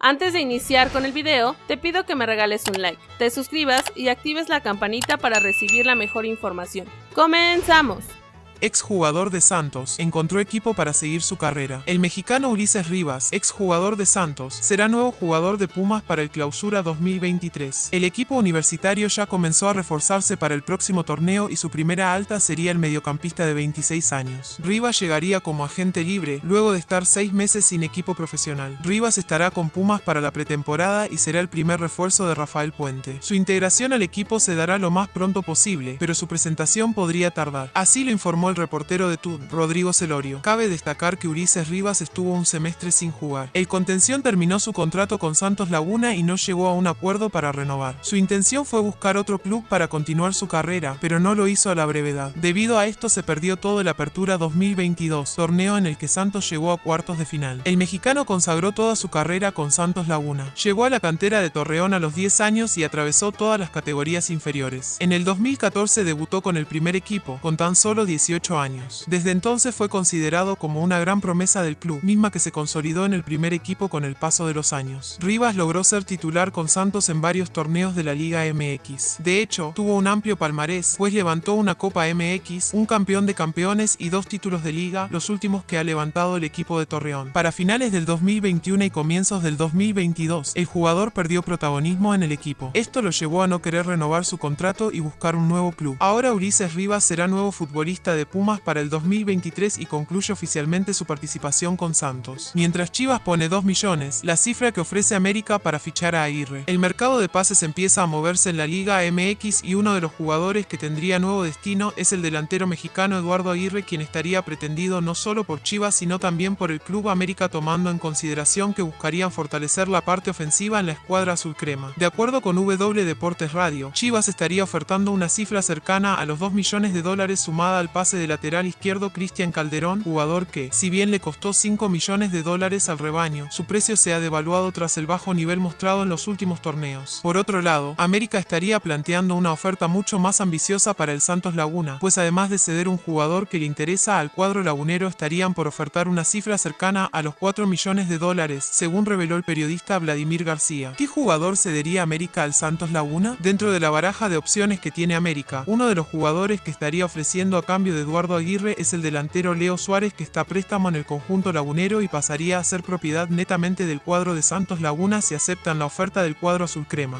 Antes de iniciar con el video, te pido que me regales un like, te suscribas y actives la campanita para recibir la mejor información. ¡Comenzamos! Exjugador de Santos, encontró equipo para seguir su carrera. El mexicano Ulises Rivas, exjugador de Santos, será nuevo jugador de Pumas para el Clausura 2023. El equipo universitario ya comenzó a reforzarse para el próximo torneo y su primera alta sería el mediocampista de 26 años. Rivas llegaría como agente libre, luego de estar seis meses sin equipo profesional. Rivas estará con Pumas para la pretemporada y será el primer refuerzo de Rafael Puente. Su integración al equipo se dará lo más pronto posible, pero su presentación podría tardar. Así lo informó el reportero de TUN, Rodrigo Celorio. Cabe destacar que Ulises Rivas estuvo un semestre sin jugar. El contención terminó su contrato con Santos Laguna y no llegó a un acuerdo para renovar. Su intención fue buscar otro club para continuar su carrera, pero no lo hizo a la brevedad. Debido a esto se perdió todo el Apertura 2022, torneo en el que Santos llegó a cuartos de final. El mexicano consagró toda su carrera con Santos Laguna. Llegó a la cantera de Torreón a los 10 años y atravesó todas las categorías inferiores. En el 2014 debutó con el primer equipo, con tan solo 18 años. Desde entonces fue considerado como una gran promesa del club, misma que se consolidó en el primer equipo con el paso de los años. Rivas logró ser titular con Santos en varios torneos de la Liga MX. De hecho, tuvo un amplio palmarés, pues levantó una Copa MX, un campeón de campeones y dos títulos de liga, los últimos que ha levantado el equipo de Torreón. Para finales del 2021 y comienzos del 2022, el jugador perdió protagonismo en el equipo. Esto lo llevó a no querer renovar su contrato y buscar un nuevo club. Ahora Ulises Rivas será nuevo futbolista de Pumas para el 2023 y concluye oficialmente su participación con Santos. Mientras Chivas pone 2 millones, la cifra que ofrece América para fichar a Aguirre. El mercado de pases empieza a moverse en la Liga MX y uno de los jugadores que tendría nuevo destino es el delantero mexicano Eduardo Aguirre quien estaría pretendido no solo por Chivas sino también por el Club América tomando en consideración que buscarían fortalecer la parte ofensiva en la escuadra azul crema. De acuerdo con W Deportes Radio, Chivas estaría ofertando una cifra cercana a los 2 millones de dólares sumada al pase de lateral izquierdo Cristian Calderón, jugador que, si bien le costó 5 millones de dólares al rebaño, su precio se ha devaluado tras el bajo nivel mostrado en los últimos torneos. Por otro lado, América estaría planteando una oferta mucho más ambiciosa para el Santos Laguna, pues además de ceder un jugador que le interesa al cuadro lagunero estarían por ofertar una cifra cercana a los 4 millones de dólares, según reveló el periodista Vladimir García. ¿Qué jugador cedería América al Santos Laguna? Dentro de la baraja de opciones que tiene América, uno de los jugadores que estaría ofreciendo a cambio de Eduardo Aguirre es el delantero Leo Suárez que está préstamo en el conjunto lagunero y pasaría a ser propiedad netamente del cuadro de Santos Laguna si aceptan la oferta del cuadro azul crema.